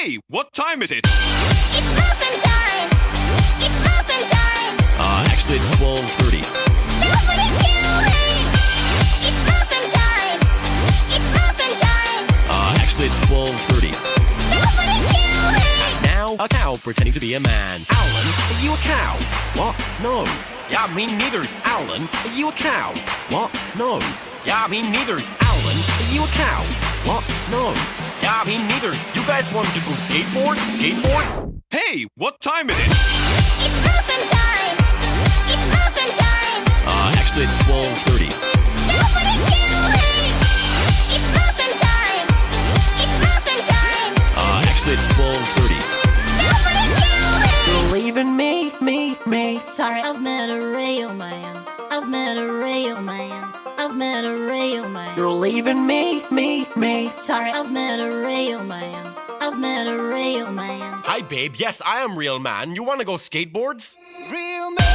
Hey, what time is it? It's muffin time! It's muffin time! Uh, actually, it's 12.30. Somebody kill me! It's muffin time! It's muffin time! Uh, actually, it's 12.30. Somebody kill me! Now, a cow pretending to be a man. Alan, are you a cow? What? No. Yeah, me neither. Alan, are you a cow? What? No. Yeah, me neither. Alan, are you a cow? What? No. Yeah, me neither. You guys want to go skateboards? Skateboards? Hey, what time is it? It's muffin time! It's muffin time! Uh, actually, it's 12.30. Somebody kill me! It's muffin time! It's muffin time! Uh, actually, it's 12.30. Somebody kill me! You're me, me, me. Sorry, I've met a real man. I've met a real man. I've met a real man. You're leaving me, me, me. Sorry, I've met a real man. I've met a real man. Hi, babe. Yes, I am real man. You want to go skateboards? Real man.